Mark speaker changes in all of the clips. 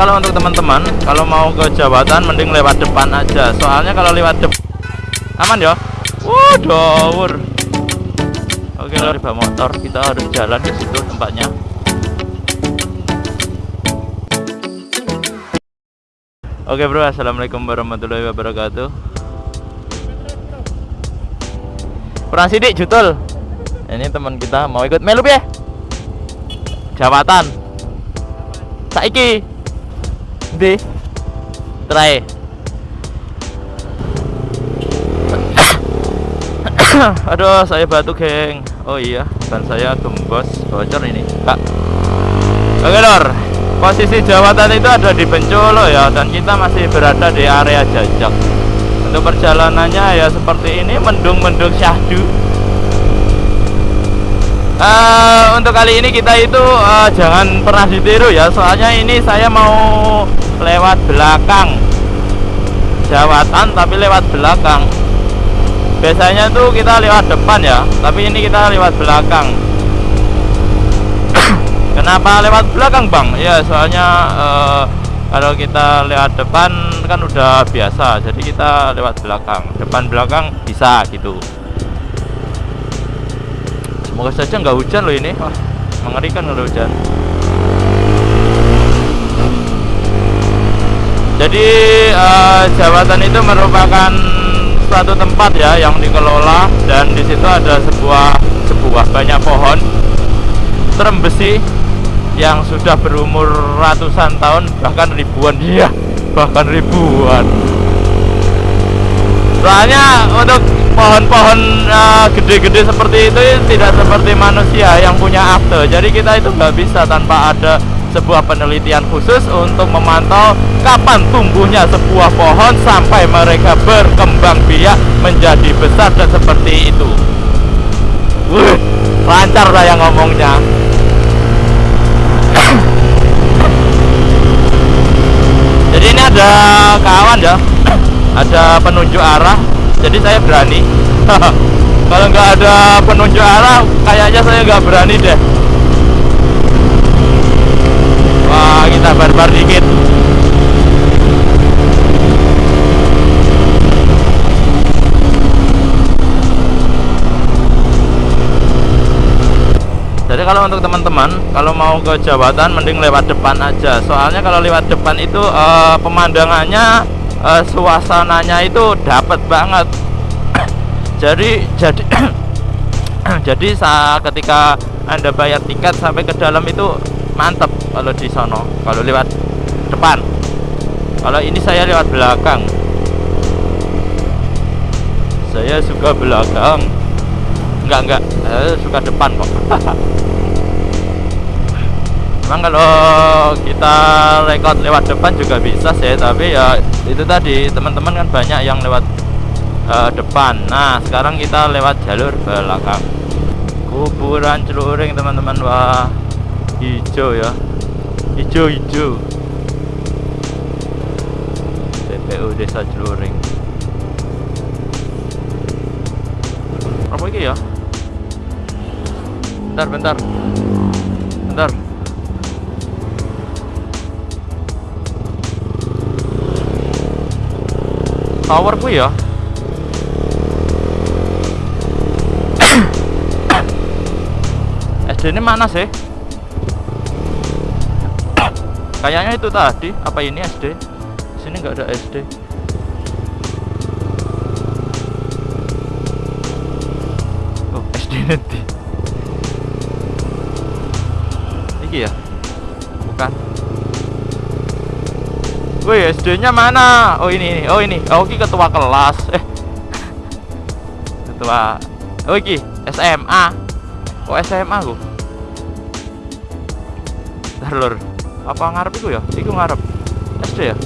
Speaker 1: kalau untuk teman-teman kalau mau ke Jawatan mending lewat depan aja soalnya kalau lewat depan aman ya dawur. Oke, kalau riba motor kita harus jalan ke situ tempatnya. Oke bro, assalamualaikum warahmatullahi wabarakatuh. Kurang sidik jutul. Ini teman kita mau ikut melup ya? Jawatan. Saiki. Di. Try. Aduh, saya batuk, geng. Oh iya, ban saya gembos, bocor ini, Kak. Oke, Lor. Posisi jawatan itu ada di Bencolo ya, dan kita masih berada di area jajak. Untuk perjalanannya ya seperti ini, mendung-mendung syahdu. Uh, untuk kali ini kita itu uh, jangan pernah ditiru ya, soalnya ini saya mau lewat belakang. Jawatan tapi lewat belakang. Biasanya tuh kita lewat depan ya tapi ini kita lewat belakang. Kenapa lewat belakang bang? Ya soalnya uh, kalau kita lewat depan kan udah biasa jadi kita lewat belakang. Depan belakang bisa gitu semoga saja nggak hujan loh ini. Wah, mengerikan kalau hujan. Jadi uh, jabatan itu merupakan suatu tempat ya yang dikelola dan di situ ada sebuah sebuah banyak pohon terembesi yang sudah berumur ratusan tahun bahkan ribuan. Iya bahkan ribuan. Soalnya untuk pohon-pohon uh, gede-gede seperti itu tidak seperti manusia yang punya akte jadi kita itu nggak bisa tanpa ada sebuah penelitian khusus untuk memantau kapan tumbuhnya sebuah pohon sampai mereka berkembang biak menjadi besar dan seperti itu. Wuh, lancar saya ngomongnya. Jadi ini ada kawan ya, ada penunjuk arah. Jadi saya berani. Kalau nggak ada penunjuk arah, kayaknya saya nggak berani deh. Wah, kita barbar dikit. Jadi kalau untuk teman-teman kalau mau ke Jabatan mending lewat depan aja. Soalnya kalau lewat depan itu uh, pemandangannya uh, suasananya itu dapat banget. jadi jadi jadi saat ketika Anda bayar tiket sampai ke dalam itu mantep kalau di sono kalau lewat depan. Kalau ini saya lewat belakang. Saya suka belakang. Enggak enggak. Saya suka depan kok memang kalau kita rekod lewat depan juga bisa sih tapi ya itu tadi teman-teman kan banyak yang lewat uh, depan. Nah sekarang kita lewat jalur belakang. Kuburan celuring teman-teman. Wah hijau ya. Hijau-hijau TPU Desa Celuring. Apa ini ya? Bentar bentar. Bentar tower bu ya? SD ini mana sih? Kayaknya itu tadi. Apa ini SD sini nggak ada SD oh SD nanti. Ini ya? Bukan Woi SD nya mana? Oh ini ini. Oh ini. Oh ini ketua kelas. Eh. Ketua. Oh ini. SMA Oh SMA aku Ntar lur. Apa ngarep itu ya? Itu ngarep SD ya?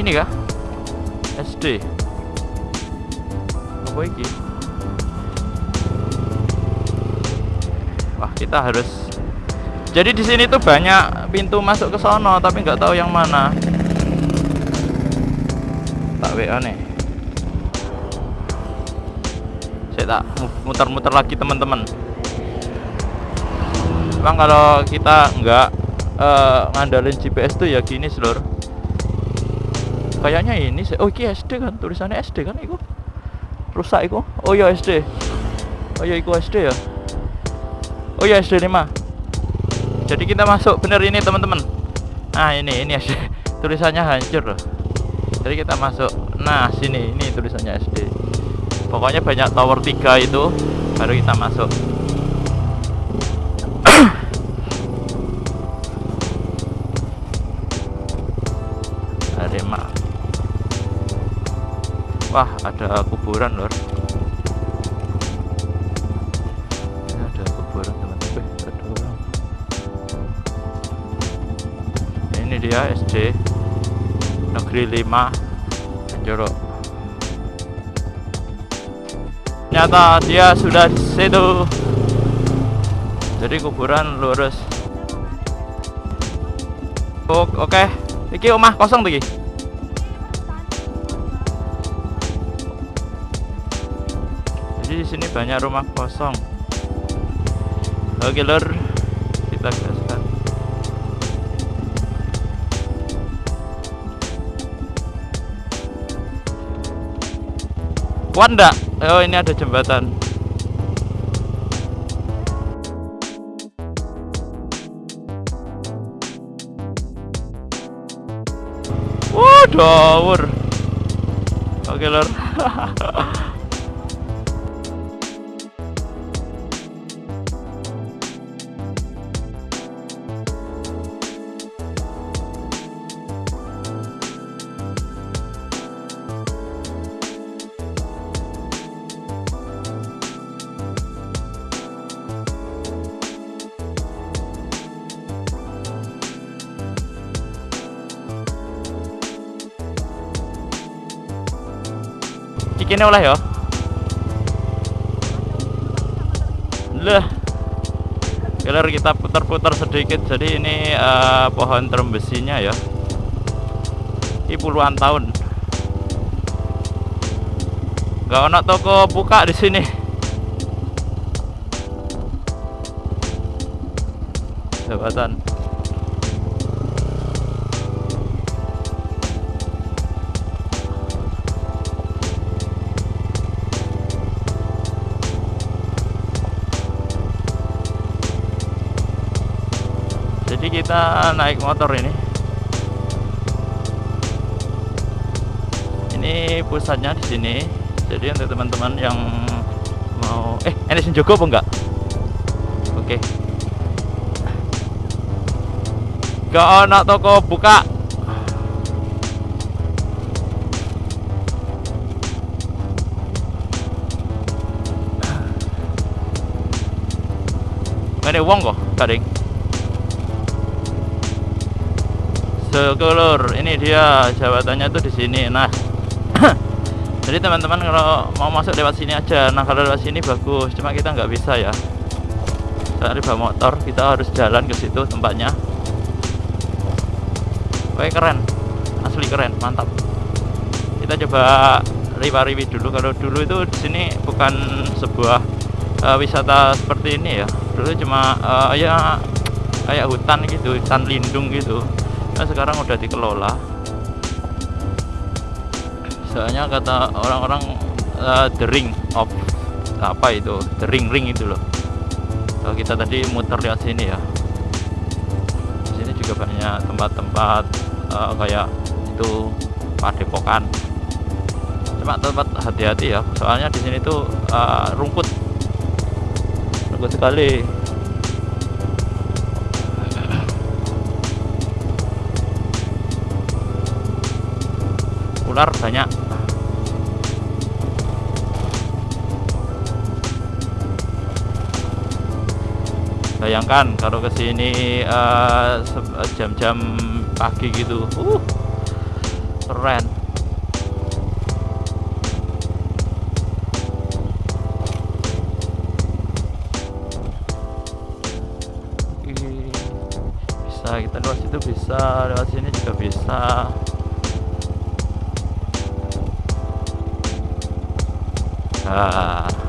Speaker 1: Ini kah? SD apa ini kita harus jadi di sini tuh banyak pintu masuk ke sono tapi nggak tahu yang mana. Tak WA nih. Saya tak muter-muter lagi teman-teman. Bang kalau kita nggak uh, ngandalin GPS tuh ya gini seluruh kayaknya ini sih oh ini SD kan? Tulisannya SD kan itu rusak itu oh ya SD oh ya itu SD ya oh ya SD 5 jadi kita masuk bener ini teman-teman. Nah ini ini SD tulisannya hancur loh. Jadi kita masuk. Nah sini ini tulisannya SD pokoknya banyak tower 3 itu baru kita masuk. Arema Wah ada kuburan lor Ini dia SD Negeri 5 Jorok Nyata dia sudah situ jadi kuburan lurus. Oke. Okay. iki rumah kosong lagi jadi di sini banyak rumah kosong. Oke lur. Kita gaskan kuat enggak? oh ini ada jembatan. Dawur oke lor kene oleh ya. Lah Kelar kita putar-putar sedikit. Jadi ini uh, pohon terbesinya ya. Ini puluhan tahun. Gak ada toko buka di sini. Jabatan kita naik motor ini. Ini pusatnya di sini. Jadi untuk teman-teman yang mau eh ini Joko apa enggak? Oke. Okay. gak ada toko buka. Ini uang kok kadang sekelur ini dia jabatannya tuh di sini. Nah jadi teman-teman kalau mau masuk lewat sini aja. Nah kalau lewat sini bagus cuma kita nggak bisa ya. Dari bawa motor kita harus jalan ke situ tempatnya. Oke keren. Asli keren mantap. Kita coba riwa-riwi dulu. Kalau dulu itu di sini bukan sebuah uh, wisata seperti ini ya. Dulu cuma uh, ya kayak hutan gitu hutan lindung gitu nah sekarang udah dikelola. Soalnya kata orang-orang uh, the ring of apa itu? The ring ring itu loh. Kalau kita tadi muter lihat sini ya. Di sini juga banyak tempat-tempat uh, kayak itu padepokan. Cuma tempat hati-hati ya soalnya di sini tuh uh, rumput. Rumput sekali ular banyak. Bayangkan kalau ke sini uh, jam-jam pagi gitu. Uh keren. Bisa kita lewat situ bisa lewat sini juga bisa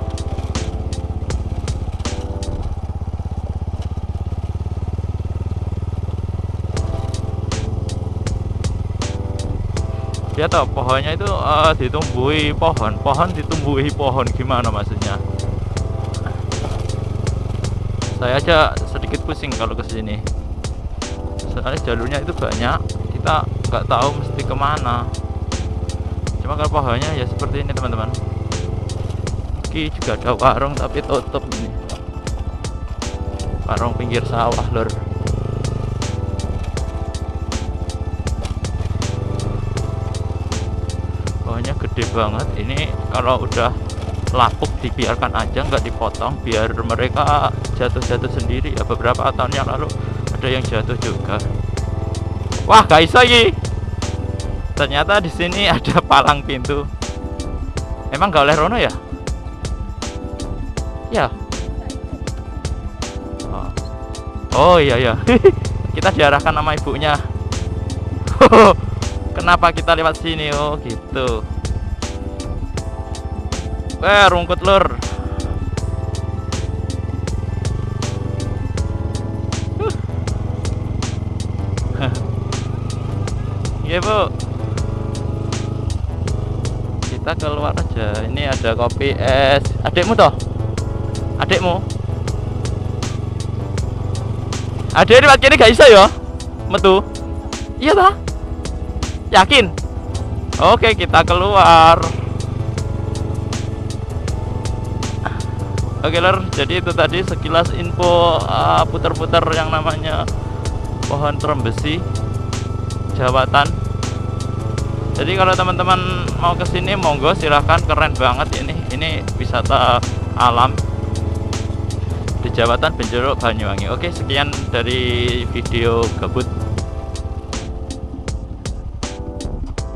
Speaker 1: Ya toh pohonnya itu uh, ditumbuhi pohon, pohon ditumbuhi pohon gimana maksudnya? Saya aja sedikit pusing kalau ke sini. Soalnya jalurnya itu banyak, kita nggak tahu mesti ke mana. Cuma kalau pohonnya ya seperti ini teman-teman. Oke juga ada warung tapi tutup ini. Warung pinggir sawah lor pohonnya gede banget. Ini kalau udah lapuk dibiarkan aja nggak dipotong biar mereka jatuh-jatuh sendiri. Ya beberapa tahun yang lalu ada yang jatuh juga. Wah guys lagi ternyata di sini ada palang pintu. Emang nggak oleh Rono ya ya. Oh, oh iya iya. Kita diarahkan sama ibunya. Kenapa kita lewat sini? Oh gitu. Eh rungkut lur. Iya bu. Kita keluar aja. Ini ada kopi es. Adikmu toh? Adikmu? Adik ini ini gak bisa ya? Metu? Iya toh? Yakin? Oke kita keluar Oke lor, jadi itu tadi sekilas info uh, putar-putar uh, yang namanya pohon terembesi Jawatan. Jadi kalau teman-teman mau ke sini monggo silahkan keren banget ini. Ini wisata alam di Jawatan Benjeruk Banyuwangi. Oke, sekian dari video gabut